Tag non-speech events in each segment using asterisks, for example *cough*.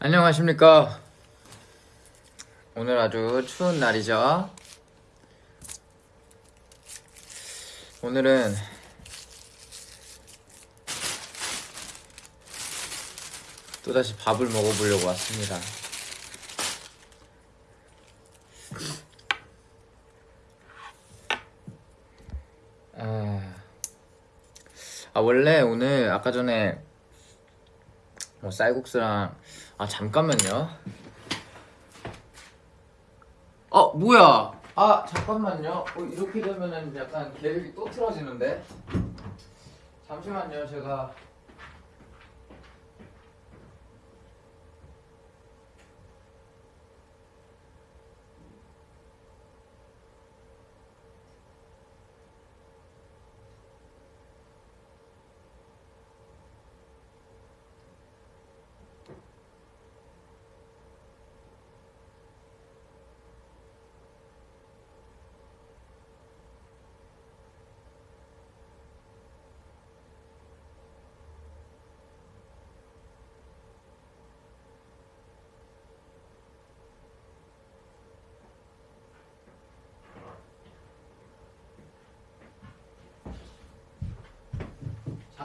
안녕하십니까. 오늘 아주 추운 날이죠. 오늘은 또다시 밥을 먹어보려고 왔습니다. 아, 아 원래 오늘 아까 전에 뭐 쌀국수랑 아 잠깐만요. 어 뭐야? 아 잠깐만요. 어, 이렇게 되면은 약간 계획이 또 틀어지는데. 잠시만요. 제가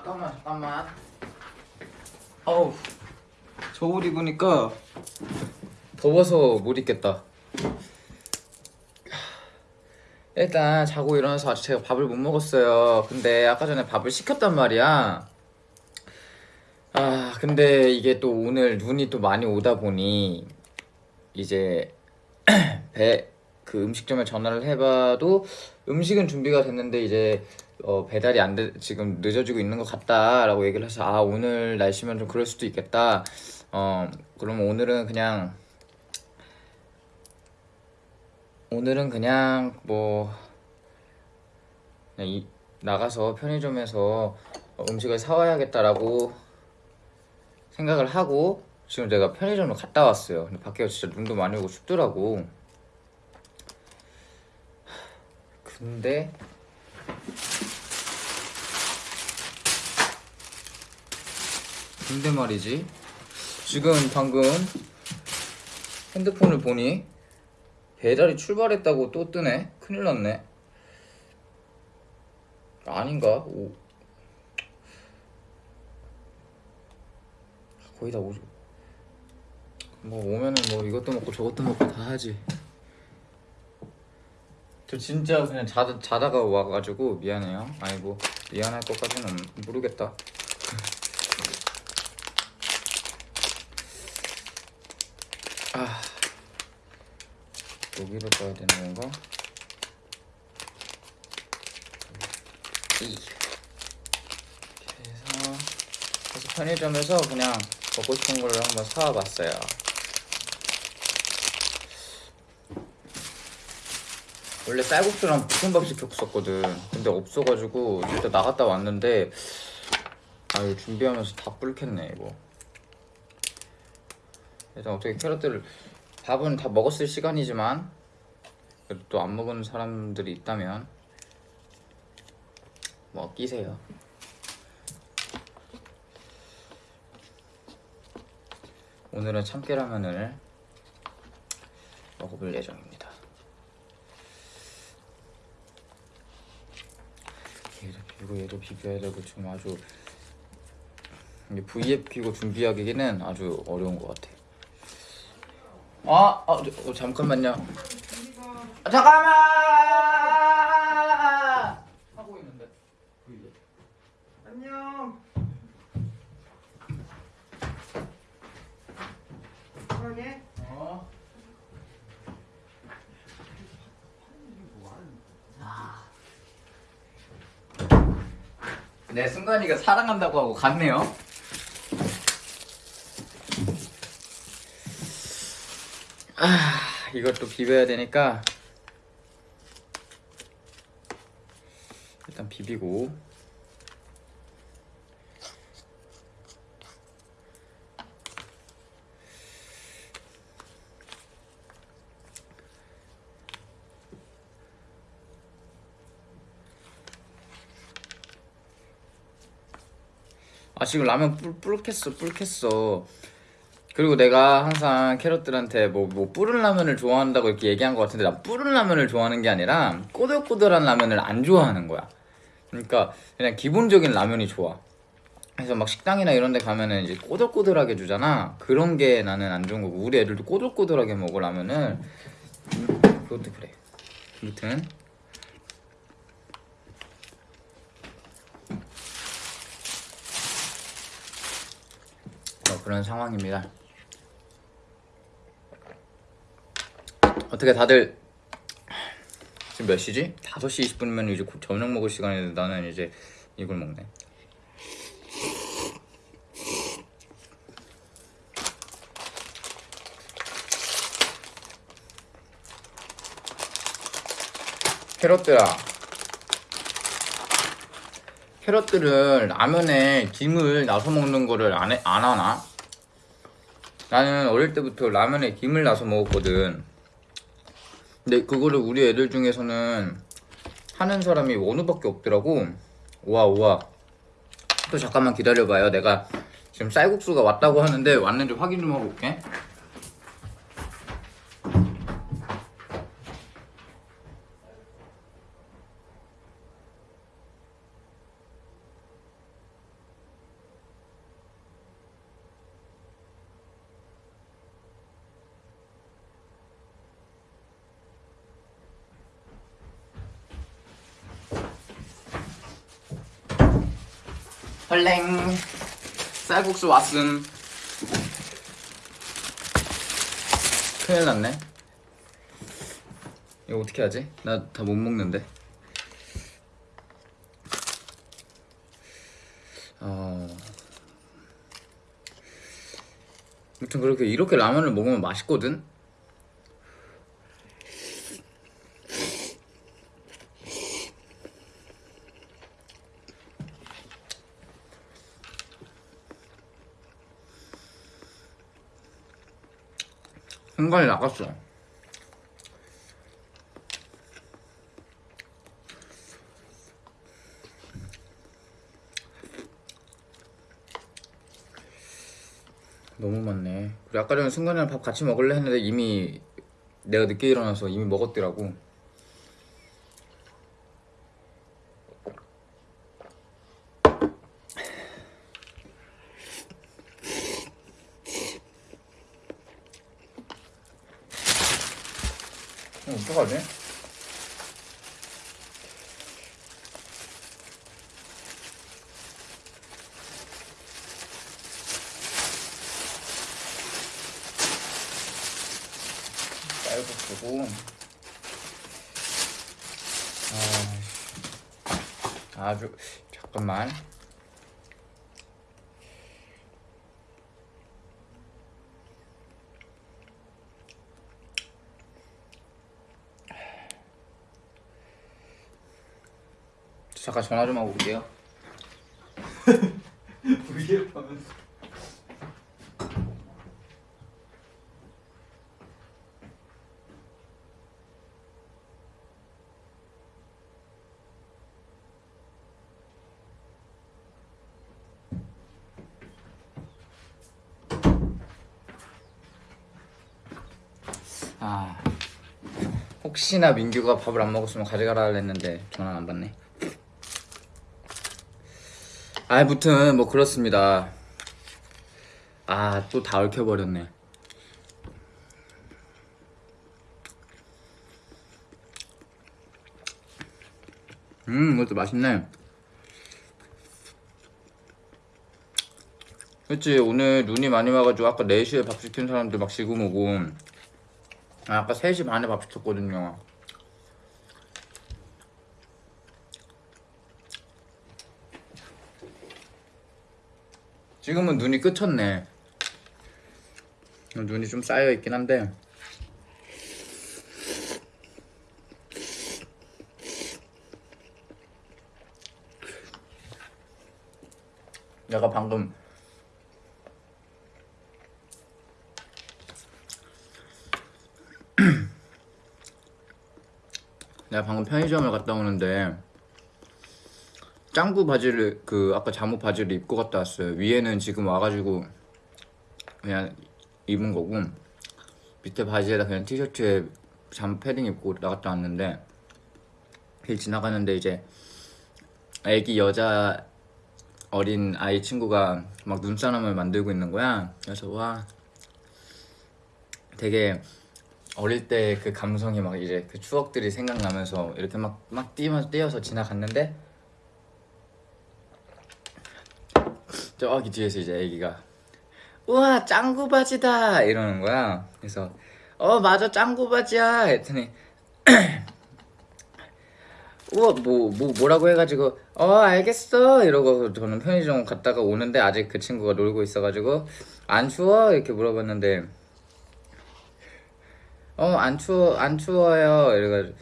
잠깐만 잠깐만. 어우 저 옷 입으니까 더워서 못 입겠다. 일단 자고 일어나서 아직 제가 밥을 못 먹었어요. 근데 아까 전에 밥을 시켰단 말이야. 아 근데 이게 또 오늘 눈이 또 많이 오다 보니 이제 *clears throat* 배 그 음식점에 전화를 해봐도 음식은 준비가 됐는데 이제 어, 배달이 안 돼, 지금 늦어지고 있는 것 같다라고 얘기를 해서 아 오늘 날씨면 좀 그럴 수도 있겠다. 어 그러면 오늘은 그냥 오늘은 그냥 뭐 그냥 이, 나가서 편의점에서 어, 음식을 사와야겠다라고 생각을 하고 지금 내가 편의점을 갔다 왔어요. 근데 밖에 진짜 눈도 많이 오고 춥더라고. 근데 근데 말이지. 지금 방금 핸드폰을 보니 배달이 출발했다고 또 뜨네. 큰일 났네. 아닌가? 오. 거의 다 오죠 뭐 오면은 뭐 이것도 먹고 저것도 먹고 다 하지. 저 진짜 그냥 자, 자다가 와가지고 미안해요. 뭐 미안할 것까지는 모르겠다 여기를 봐야 되는 건가? 해서 그래서 편의점에서 그냥 먹고 싶은 거를 한번 사와봤어요. 원래 쌀국수랑 볶음밥 시켰었거든. 근데 없어가지고 일단 나갔다 왔는데 아유 준비하면서 다 불켰네 이거. 일단 어떻게 캐럿들을 밥은 다 먹었을 시간이지만 그래도 또 안 먹은 사람들이 있다면 뭐 끼세요. 오늘은 참깨라면을 먹어볼 예정입니다. 얘도 비비고 얘도 비벼야 되고 지금 아주 키고 준비하기는 아주 어려운 것 같아 아, 아 저, 어, 잠깐만요. 아, 잠깐만. 하고 있는데. 안녕. 사랑해. 어. 내 순간이가 사랑한다고 하고 갔네요. 아, 이것도 비벼야 되니까 일단 비비고. 아 지금 라면 뿔, 뿔겠어 뿔겠어 그리고 내가 항상 캐럿들한테 뭐, 뭐 뿌른 라면을 좋아한다고 이렇게 얘기한 것 같은데 난 뿌른 라면을 좋아하는 게 아니라 꼬들꼬들한 라면을 안 좋아하는 거야. 그러니까 그냥 기본적인 라면이 좋아. 그래서 막 식당이나 이런 데 가면은 이제 꼬들꼬들하게 주잖아. 그런 게 나는 안 좋은 거고. 우리 애들도 꼬들꼬들하게 먹어 라면을. 음, 그것도 그래. 아무튼. 어, 그런 상황입니다 어떻게 다들 지금 몇 시지? 5시 20분이면 이제 곧 저녁 먹을 시간인데 나는 이제 이걸 먹네 캐럿들아 캐럿들은 라면에 김을 나서 먹는 거를 안, 해, 안 하나? 나는 어릴 때부터 라면에 김을 나서 먹었거든 근데 그거를 우리 애들 중에서는 하는 사람이 원우밖에 없더라고. 우와 우와. 또 잠깐만 기다려봐요. 내가 지금 쌀국수가 왔다고 하는데 왔는지 확인 좀 하고 올게 쌀국수 왔음 큰일 났네 이거 어떻게 하지? 나 다 못 먹는데 어... 아무튼 그렇게 이렇게 라면을 먹으면 맛있거든? 생각이 나갔어. 너무 많네. 그리고 아까 전에 승관이랑 밥 같이 먹을래 했는데 이미 내가 늦게 일어나서 이미 먹었더라고 이거 어떡하지? 쌀국수고 아, 아주 잠깐만 잠깐 전화 좀 하고 올게요. *laughs* 위협하면서 아 혹시나 민규가 밥을 안 먹었으면 가져가라 했는데 전화 안 받네 아무튼 뭐 그렇습니다. 아 또 다 얽혀버렸네. 음 이것도 맛있네. 그치 오늘 눈이 많이 와가지고 아까 4시에 밥 시킨 사람들 막 지금 오고. 아, 아까 3시 반에 밥 시켰거든요 지금은 눈이 끝쳤네. 눈이 좀 쌓여있긴 한데. 내가 방금 *clears throat* 내가 방금 편의점을 갔다 오는데 짱구 바지를 그 아까 잠옷 바지를 입고 갔다 왔어요 위에는 지금 와가지고 그냥 입은 거고 밑에 바지에다 그냥 티셔츠에 잠 패딩 입고 나갔다 왔는데 길 지나가는데 이제 애기 여자 어린 아이 친구가 막 눈사람을 만들고 있는 거야. 그래서 와 되게 어릴 때 그 감성이 막 이제 그 추억들이 생각나면서 이렇게 막 막 뛰면서 뛰어서 지나갔는데 저기 뒤에서 이제 애기가 우와 짱구 바지다. 이러는 거야. 그래서 어 맞아 짱구 바지야. 했더니 *clears throat* 우와 뭐, 뭐 뭐라고 해가지고 어 알겠어. 이러고 저는 편의점 갔다가 오는데 아직 그 친구가 놀고 있어가지고 안 추워? 이렇게 물어봤는데 어 안 추워 안 추워요. 이래가지고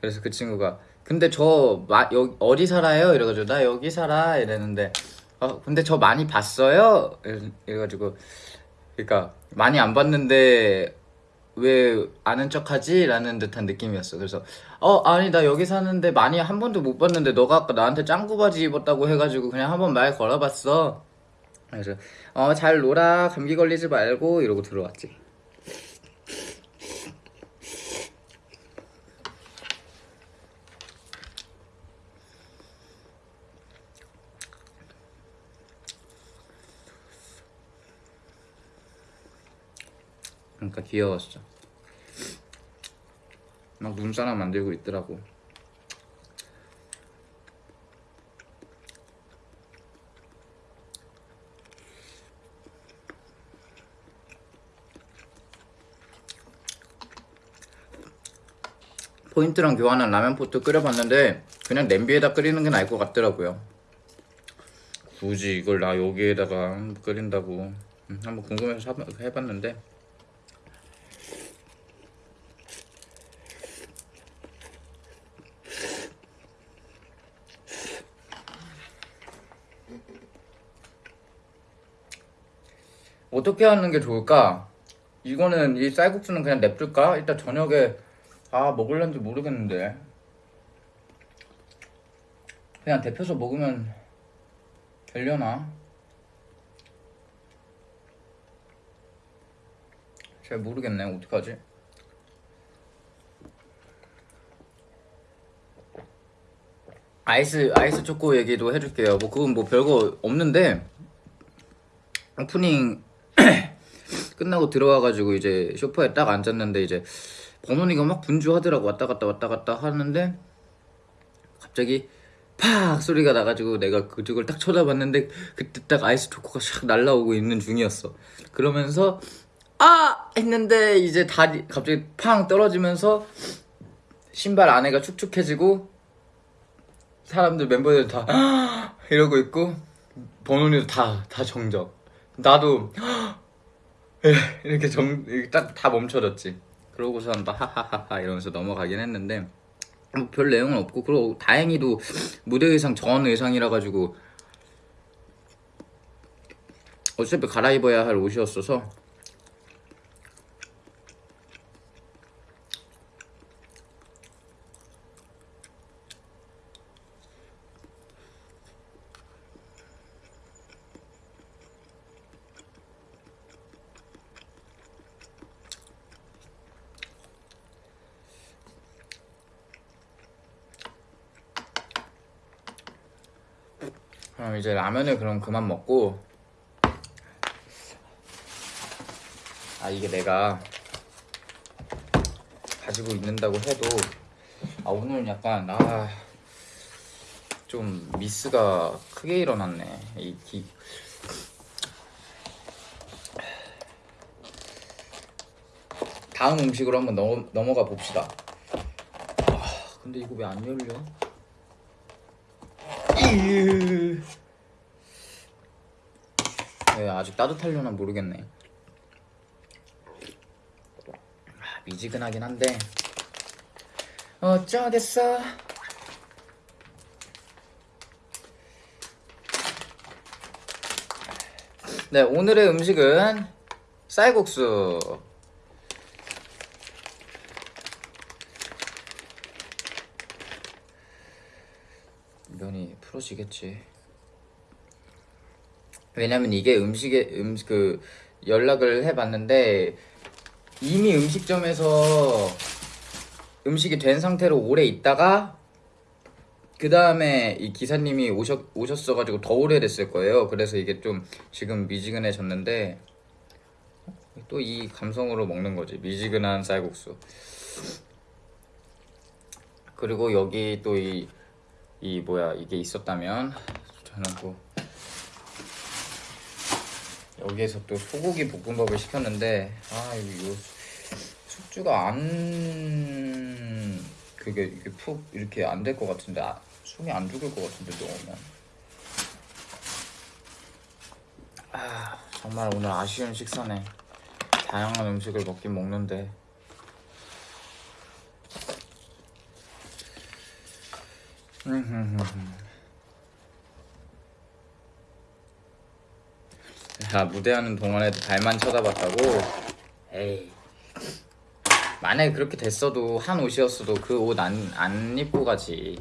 그래서 그 친구가 근데 저 마, 여, 어디 살아요? 이래가지고 나 여기 살아. 이랬는데 어 근데 저 많이 봤어요 이래- 이래가지고 그러니까 많이 안 봤는데 왜 아는 척하지? 라는 듯한 느낌이었어. 그래서 어 아니 나 여기 사는데 많이 한 번도 못 봤는데 너가 아까 나한테 짱구 바지 입었다고 해가지고 그냥 한번 말 걸어봤어. 그래서 어 잘 놀아 감기 걸리지 말고 이러고 들어왔지. 그러니까 귀여웠어. 막 눈사람 만들고 있더라고. 포인트랑 교환한 라면 포트 끓여봤는데 그냥 냄비에다 끓이는 게 나을 것 같더라고요. 굳이 이걸 나 여기에다가 끓인다고 음, 한번 궁금해서 사- 해봤는데 어떻게 하는 게 좋을까? 이거는 이 쌀국수는 그냥 냅둘까? 이따 저녁에 아 먹을런지 모르겠는데 그냥 데펴서 먹으면 되려나? 잘 모르겠네 어떡하지? 아이스 아이스 초코 얘기도 해줄게요 뭐 그건 뭐 별거 없는데 오프닝 *clears throat* 끝나고 들어와가지고 이제 소파에 딱 앉았는데 이제 번원이가 막 분주하더라고. 왔다 갔다 왔다 갔다 하는데 갑자기 팍 소리가 나가지고 내가 그쪽을 딱 쳐다봤는데 그때 딱 아이스 초코가 샥 날라오고 있는 중이었어. 그러면서 아! 했는데 이제 다리 갑자기 팡 떨어지면서 신발 안에가 축축해지고 사람들 멤버들 다 *gasps* 이러고 있고 번원이도 다 다 정적. 나도 이렇게 정 딱 다 멈춰졌지. 그러고선 막 하하하하 이러면서 넘어가긴 했는데 뭐 별 내용은 없고 그리고 다행히도 무대 의상 전 의상이라 가지고 어차피 갈아입어야 할 옷이었어서 이제 라면을 그럼 그만 먹고 아 이게 내가 가지고 있는다고 해도 아 오늘 약간 아 좀 미스가 크게 일어났네 이 기... 다음 음식으로 한번 넘어, 넘어가 봅시다 아 근데 이거 왜 안 열려? 이으. 네, 아직 따뜻하려나 모르겠네. 아, 미지근하긴 한데 어쩌겠어. 네, 오늘의 음식은 쌀국수. 면이 풀어지겠지. 왜냐면 이게 음식의 음그 연락을 해봤는데 이미 음식점에서 음식이 된 상태로 오래 있다가 그 다음에 이 기사님이 오셨, 오셨어가지고 더 오래됐을 거예요. 그래서 이게 좀 지금 미지근해졌는데 또 이 감성으로 먹는 거지. 미지근한 쌀국수. 그리고 여기 또 이 이 뭐야 이게 있었다면 저는 또 여기에서 또 소고기 볶음밥을 시켰는데 아 이거 숙주가 안 그게 이게 푹 이렇게 안 될 것 같은데 아, 숨이 안 죽을 것 같은데 넣으면 아 정말 오늘 아쉬운 식사네. 다양한 음식을 먹긴 먹는데 야 무대하는 동안에도 발만 쳐다봤다고? 에이 만약에 그렇게 됐어도 한 옷이었어도 그 옷 안 안 입고 가지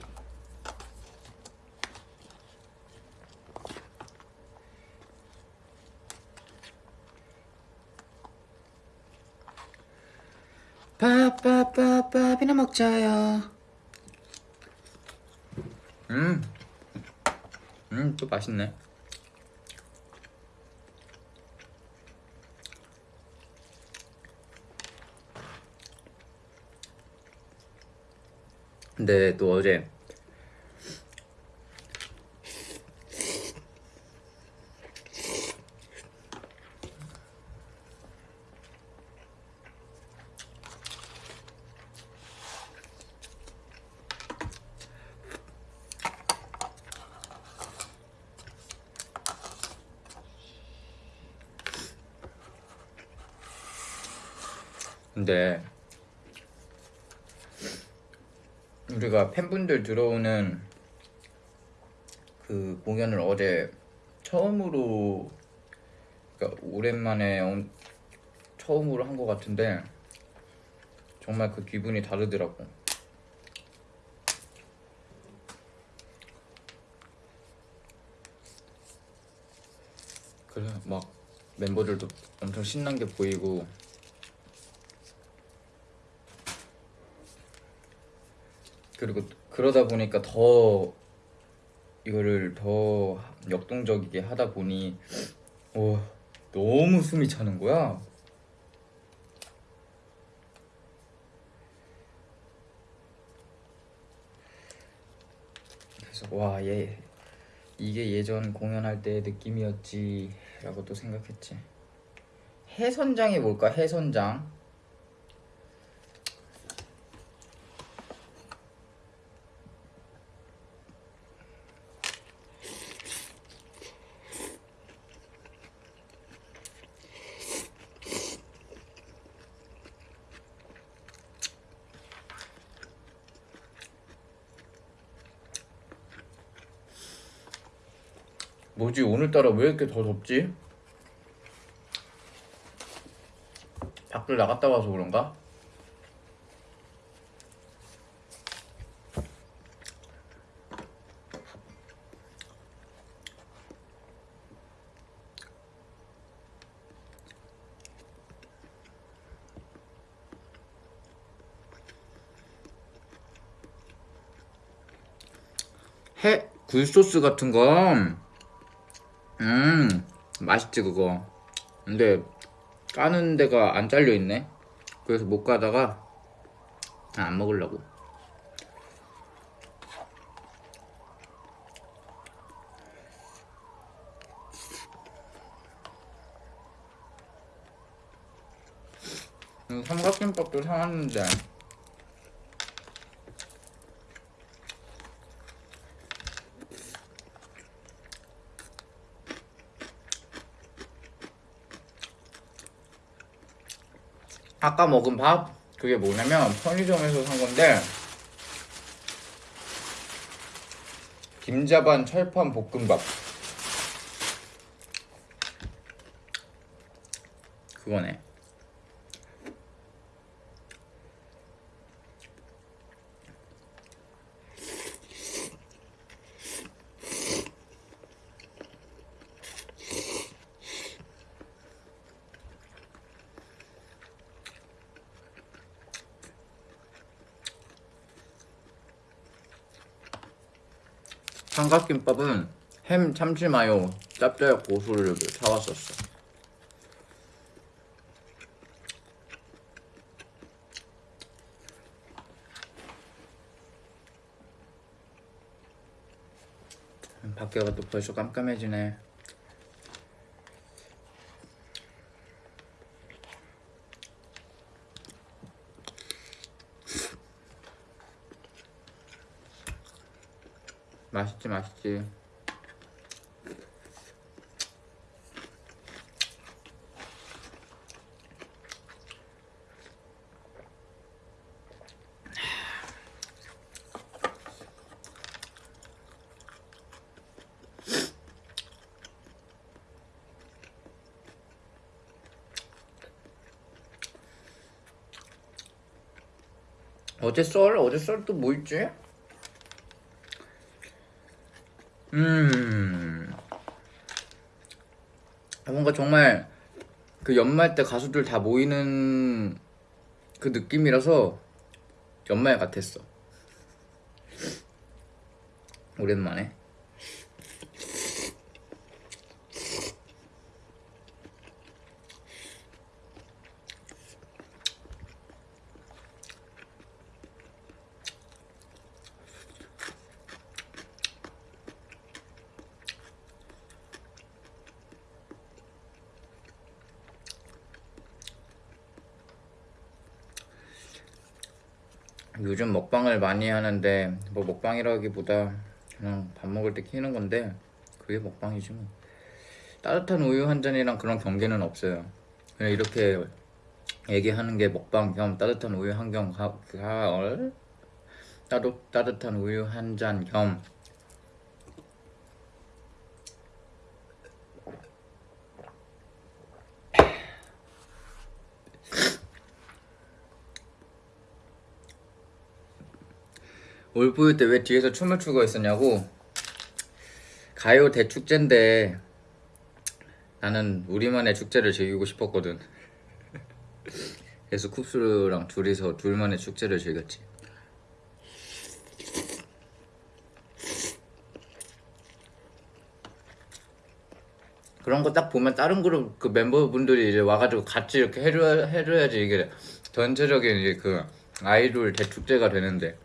밥밥밥밥이나 먹자요 음, 음, 또 맛있네. 근데 또 어제 근데 우리가 팬분들 들어오는 그 공연을 어제 처음으로 그러니까 오랜만에 엄- 처음으로 한 것 같은데 정말 그 기분이 다르더라고. 그래 막 멤버들도 엄청 신난 게 보이고 그리고 그러다 보니까 더 이거를 더 역동적이게 하다 보니 와 너무 숨이 차는 거야. 그래서 와 얘 이게 예전 공연할 때의 느낌이었지라고 또 생각했지. 해선장이 뭘까? 해선장. 뭐지 오늘따라 왜 이렇게 더 덥지? 밖을 나갔다 와서 그런가? 해 굴소스 같은 거 음, 맛있지 그거. 근데 까는 데가 안 잘려 있네. 그래서 못 가다가 아, 안 먹으려고. 음, 삼각김밥도 사왔는데 아까 먹은 밥? 그게 뭐냐면 편의점에서 산 건데 김자반 철판 볶음밥. 그거네 삼각김밥은 햄 참치 마요 짭짤 고수를 사왔었어. 밖에가 또 벌써 깜깜해지네. 맛있지 맛있지. 어제 썰? 어제 썰 또 뭐 있지? 음. 뭔가 정말 그 연말 때 가수들 다 모이는 그 느낌이라서 연말 같았어. 오랜만에. 요즘 먹방을 많이 하는데 뭐 먹방이라기보다 그냥 밥 먹을 때 키는 건데 그게 먹방이지 뭐. 따뜻한 우유 한 잔이랑 그런 경계는 없어요. 그냥 이렇게 얘기하는 게 먹방 겸 따뜻한 우유 한경 가을 따도, 따뜻한 우유 한 잔 겸 올보유 때 왜 뒤에서 춤을 추고 있었냐고? 가요 대축제인데 나는 우리만의 축제를 즐기고 싶었거든. 그래서 쿱스랑 둘이서 둘만의 축제를 즐겼지. 그런 거 딱 보면 다른 그룹 그 멤버분들이 이제 와가지고 같이 이렇게 해줘, 해줘야지 이게 전체적인 이제 그 아이돌 대축제가 되는데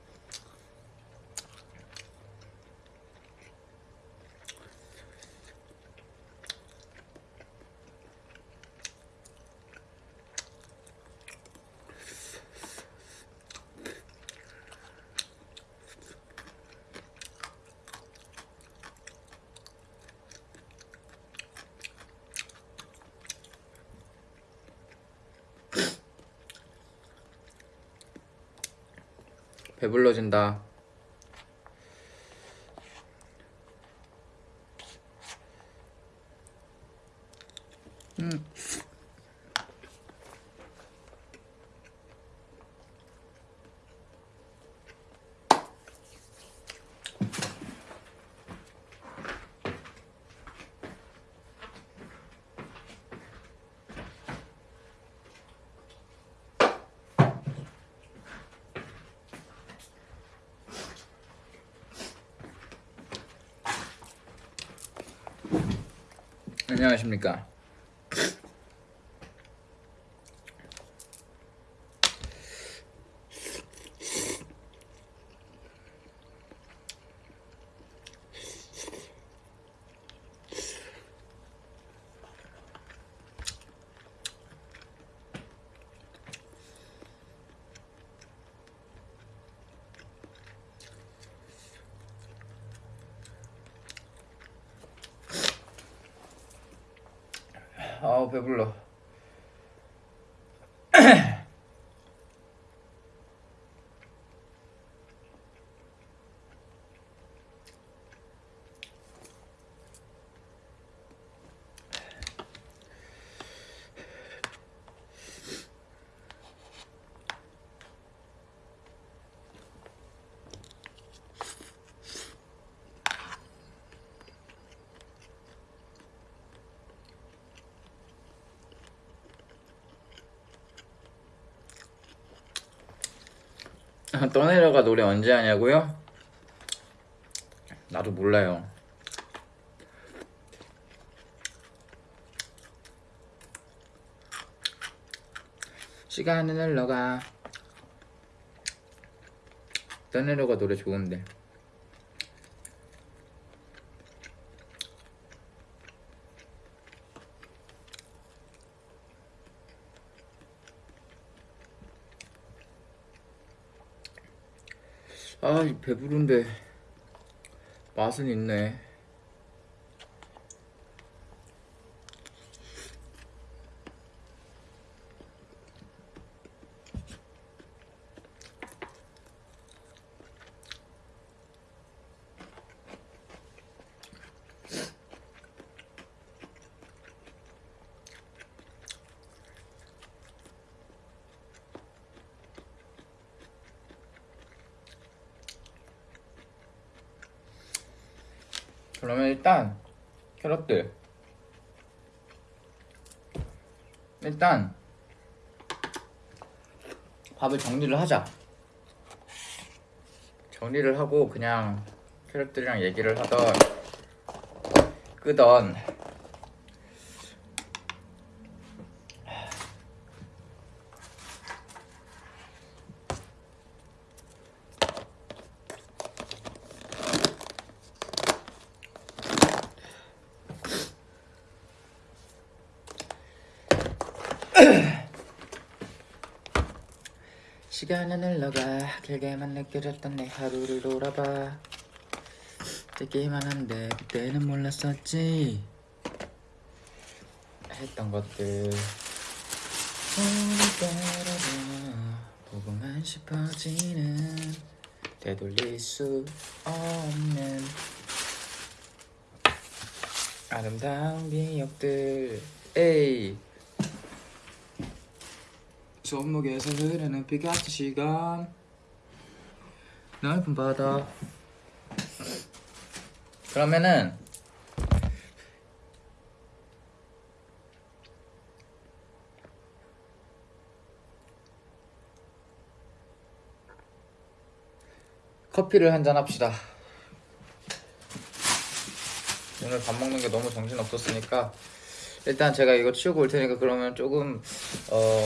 배불러진다. 음. 안녕하십니까. 아우 배불러. *laughs* 떠내려가 노래 언제 하냐고요? 나도 몰라요. 시간은 흘러가. 떠내려가 노래 좋은데. 아, 이 배부른데 맛은 있네. 그러면 일단 캐럿들 일단 밥을 정리를 하자. 정리를 하고 그냥 캐럿들이랑 얘기를 하던 끄던 시간은 흘러가. 길게만 느껴졌던 내 하루를 돌아봐. 듣기만 한데 그때는 몰랐었지. 했던 것들. 따라봐 보고만 싶어지는 되돌릴 수 없는 아름다운 기억들. 에이 손목에서 흐르는 피 같은 시간. 넓은 바다 그러면은 커피를 한잔 합시다. 오늘 밥 먹는 게 너무 정신 없었으니까 일단 제가 이거 치우고 올 테니까 그러면 조금 어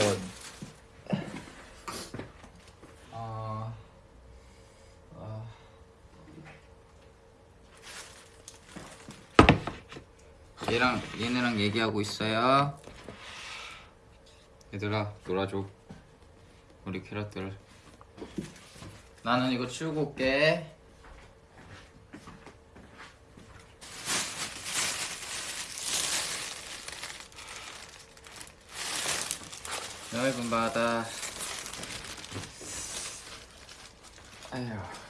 얘랑 얘네랑 얘기하고 있어요. 얘들아 놀아줘. 우리 캐럿들. 나는 이거 치우고 올게. 넓은 바다. 아휴.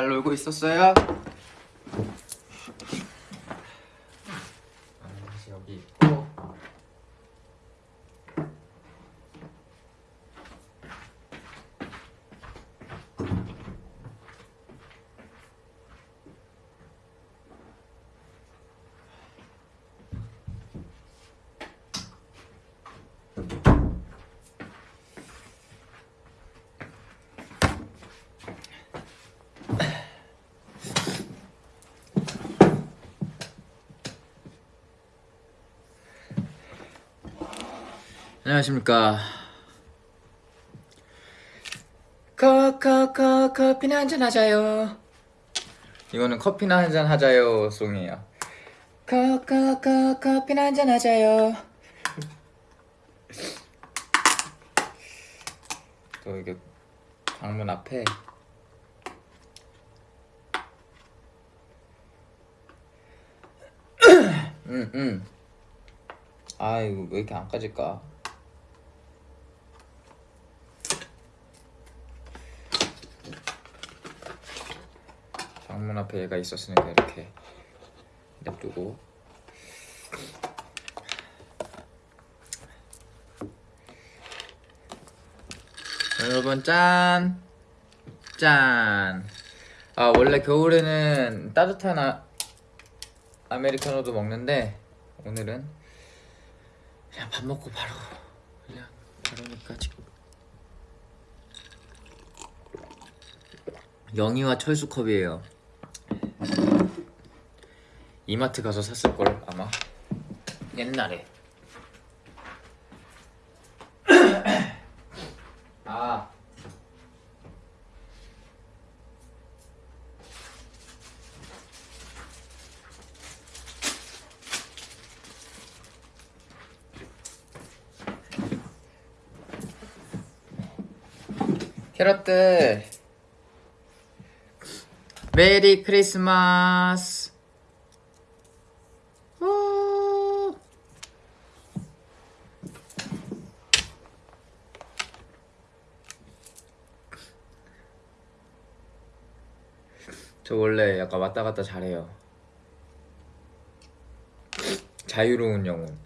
잘 놀고 있었어요? 안녕하십니까. 커커커 커피나 한잔 하자요. 이거는 커피나 한잔 하자요 송이에요. 커커커 커피나 한잔 하자요. 또 이게 방문 앞에. 음음. 아 이거 왜 이렇게 안 까질까 방문 앞에 얘가 있었으니까 이렇게 냅두고 여러분 짠! 짠! 아 원래 겨울에는 따뜻한 아, 아메리카노도 먹는데 오늘은 그냥 밥 먹고 바로 그냥 바로니까 지금 영희와 철수 컵이에요. 이마트 가서 샀을 걸 아마 옛날에. *coughs* 아. 캐럿들 메리 크리스마스 우. 저 원래 약간 왔다 갔다 잘해요. 자유로운 영혼.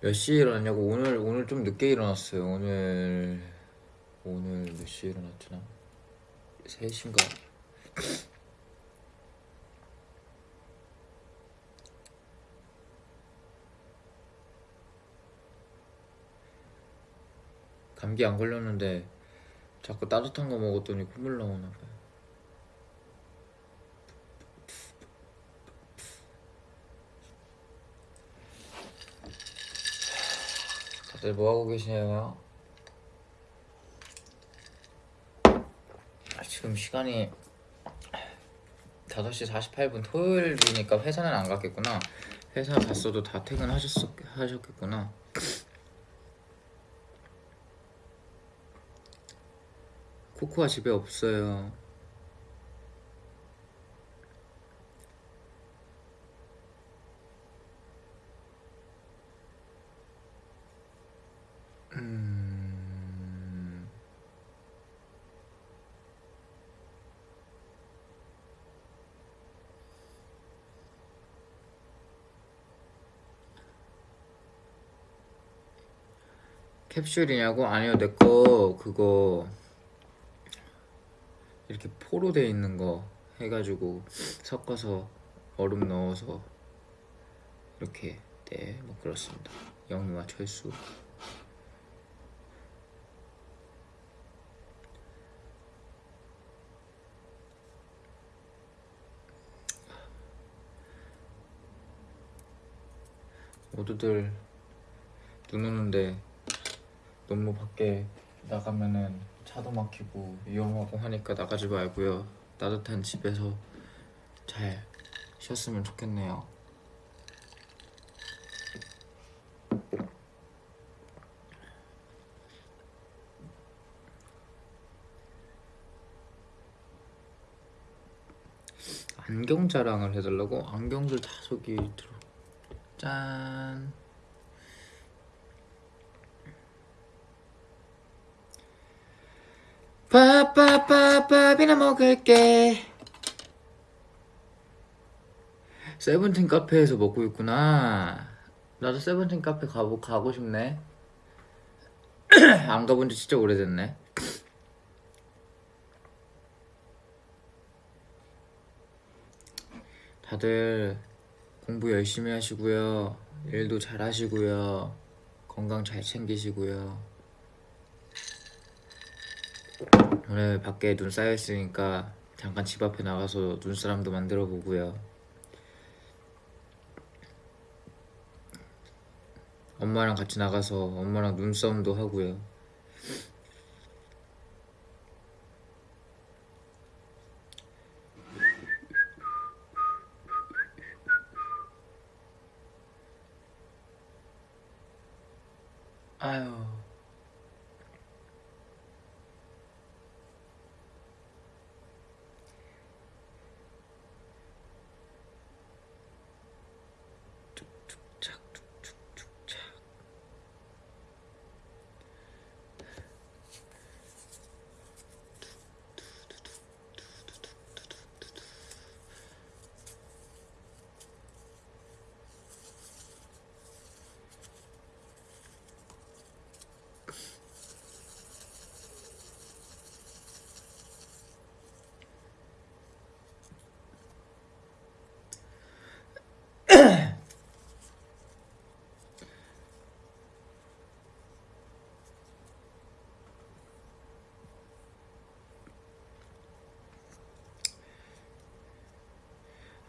몇 시에 일어났냐고. 오늘 오늘 좀 늦게 일어났어요. 오늘 오늘 몇 시에 일어났지나? 3시인가 *coughs* 감기 안 걸렸는데 자꾸 따뜻한 거 먹었더니 콧물 나오나 봐요 *coughs* 다들 뭐 하고 계시나요? 아, 지금 시간이 5시 48분 토요일이니까 회사는 안 갔겠구나. 회사 갔어도 다 퇴근하셨 하셨겠구나. 코코아 집에 없어요. 캡슐이냐고? 아니요, 내 거 그거 이렇게 포로 돼 있는 거 해가지고 섞어서 얼음 넣어서 이렇게 네, 뭐 그렇습니다. 영유와 철수. 모두들 눈 오는데 너무 밖에 나가면은 차도 막히고 위험하고 하니까 나가지 말고요. 따뜻한 집에서 잘 쉬었으면 좋겠네요. 안경 자랑을 해달라고? 안경들 다 저기 들어 짠 밥밥밥밥이나 먹을게 세븐틴 카페에서 먹고 있구나 나도 세븐틴 카페 가보, 가고 싶네 *clears throat* 안 가본 지 진짜 오래됐네 다들 공부 열심히 하시고요. 일도 잘 하시고요. 건강 잘 챙기시고요. 오늘 밖에 눈 쌓여 있으니까 잠깐 집 앞에 나가서 눈사람도 만들어 보고요. 엄마랑 같이 나가서 엄마랑 눈싸움도 하고요. 아유.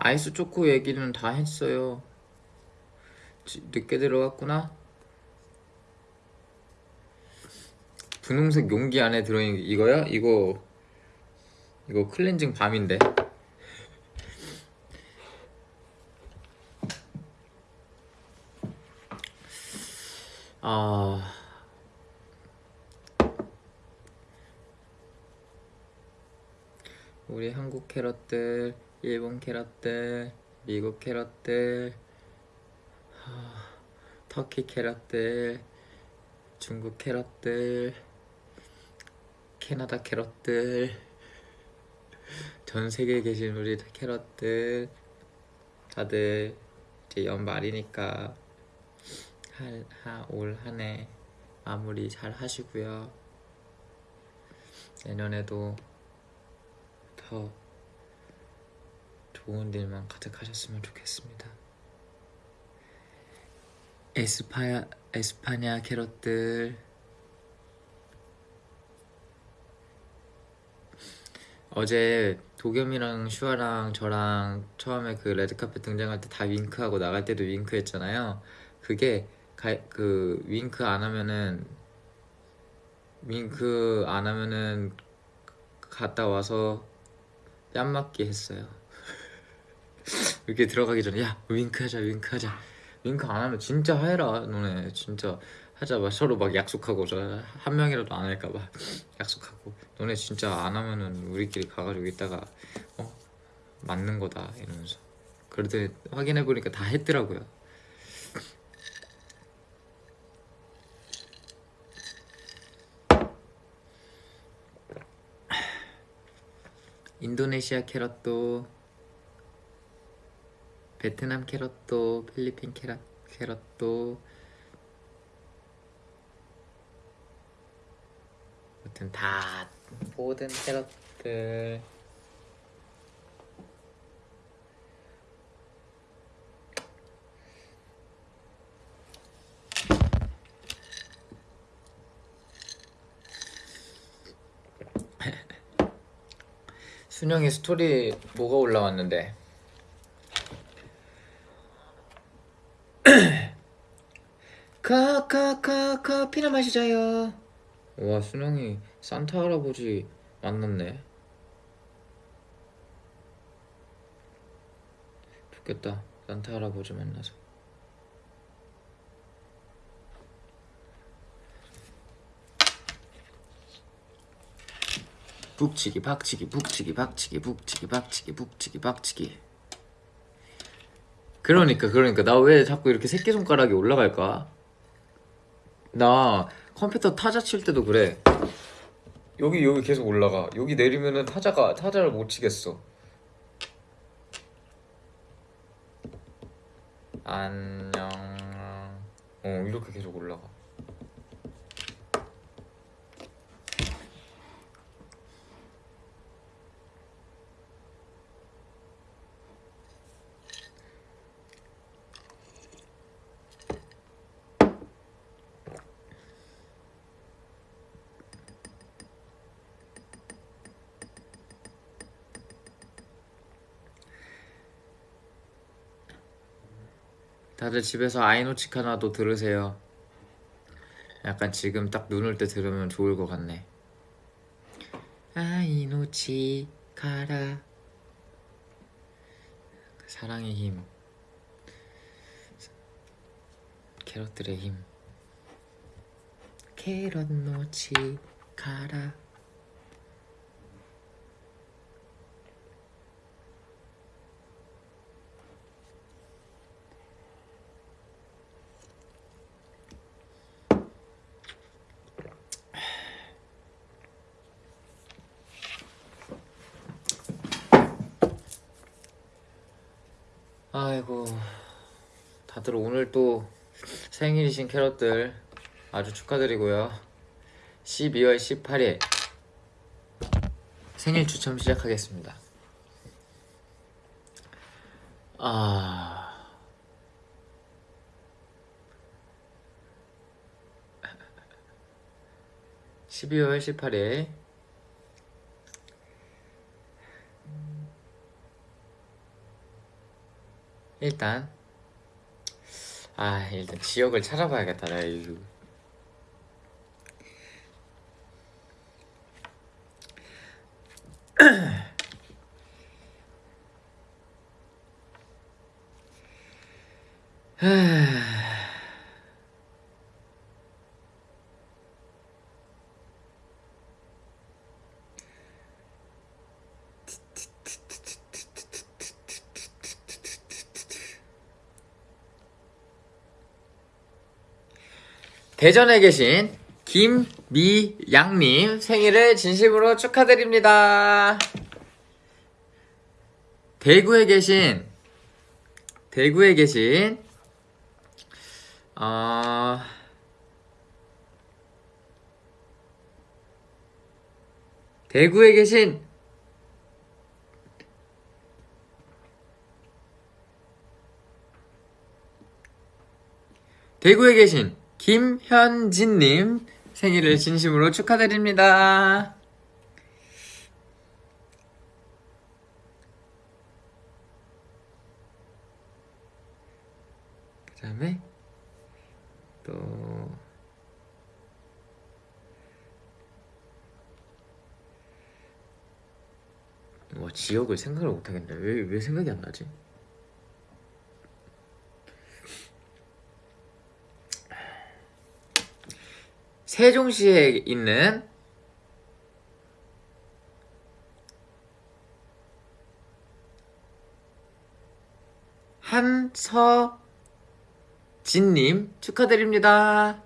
아이스 초코 얘기는 다 했어요. 지- 늦게 들어갔구나. 분홍색 용기 안에 들어있는 게 이거야? 이거 이거 클렌징 밤인데. 아 우리 한국 캐럿들, 일본 캐럿들, 미국 캐럿들, 하, 터키 캐럿들, 중국 캐럿들, 캐나다 캐럿들, 전 세계에 계신 우리 캐럿들, 다들 이제 연말이니까 올 한 해 마무리 잘 하시고요. 내년에도 더 좋은 일만 가득하셨으면 좋겠습니다. 에스파 에스파냐 캐럿들 어제 도겸이랑 슈아랑 저랑 처음에 그 레드카펫 등장할 때 다 윙크하고 나갈 때도 윙크했잖아요. 그게 가, 그 윙크 안 하면은 윙크 안 하면은 갔다 와서 뺨 맞기 했어요. *laughs* 이렇게 들어가기 전에 야 윙크하자 윙크하자. 윙크 안 하면 진짜 해라 너네. 진짜 하자 막 서로 막 약속하고 저 한 명이라도 안 할까 봐. *laughs* 약속하고. 너네 진짜 안 하면은 우리끼리 가가지고 이따가 어? 맞는 거다 이러면서. 그랬더니 확인해 보니까 다 했더라고요. *laughs* 인도네시아 캐럿도 베트남 캐럿도 필리핀 캐럿, 캐럿도. 아무튼 다 모든 캐럿들. *laughs* 순영이 스토리 뭐가 올라왔는데 카카카 커피나 마시자요. 와 순영이 산타 할아버지 만났네. 좋겠다. 산타 할아버지 만나서. 북치기 박치기 북치기 박치기 북치기 박치기 북치기 박치기. 그러니까 그러니까. 나 왜 자꾸 이렇게 새끼손가락이 올라갈까? 나 컴퓨터 타자 칠 때도 그래. 여기 여기 계속 올라가. 여기 내리면은 타자가 타자를 못 치겠어. 안녕. 어 이렇게 계속 올라가 다들 집에서 아이노치카나도 들으세요. 약간 지금 딱 눈 올 때 들으면 좋을 것 같네. 아이노치 카라 사랑의 힘 캐럿들의 힘 캐럿 노치 카라 아이고 다들 오늘 또 생일이신 캐럿들 아주 축하드리고요. 12월 18일 생일 추첨 시작하겠습니다. 아... (12월 18일) 일단 아 일단 지역을 찾아봐야겠다 나 이거 대전에 계신 김미양님 생일을 진심으로 축하드립니다. 대구에 계신 대구에 계신 어... 대구에 계신 대구에 계신 김현진님 생일을 진심으로 축하드립니다. 그 다음에 또 와, 지역을 생각을 못하겠네. 왜, 왜 생각이 안 나지? 세종시에 있는 한서진님 축하드립니다.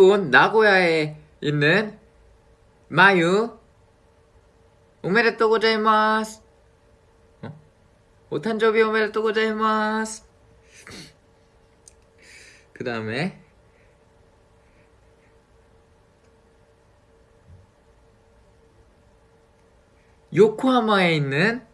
일본 나고야에 있는 마유. 오메데또 고자이마스. 어? 오탄조비 오메데또 고자이마스. 그 다음에 요코하마에 있는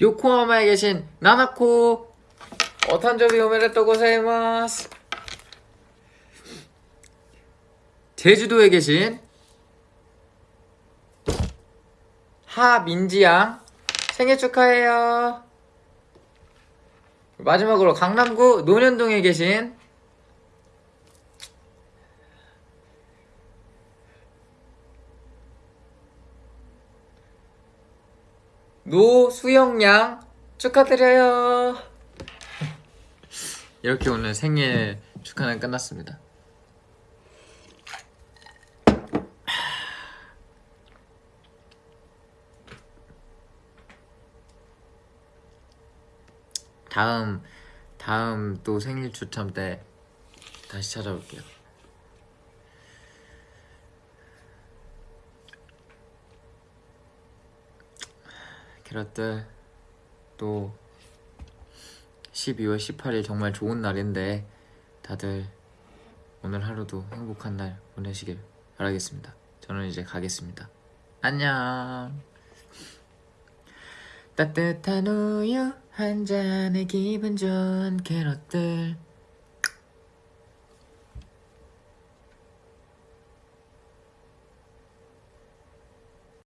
요코하마에 계신 나나코. 어탄저비 오메데토 고사이마스. 제주도에 계신 하민지양. 생일 축하해요. 마지막으로 강남구 논현동에 계신 노수영양 축하드려요. 이렇게 오늘 생일 축하는 끝났습니다. 다음 다음 또 생일 추첨 때 다시 찾아올게요. 캐럿들 또 12월 18일 정말 좋은 날인데 다들 오늘 하루도 행복한 날 보내시길 바라겠습니다. 저는 이제 가겠습니다. 안녕. 따뜻한 우유 한 잔에 기분 좋은 캐럿들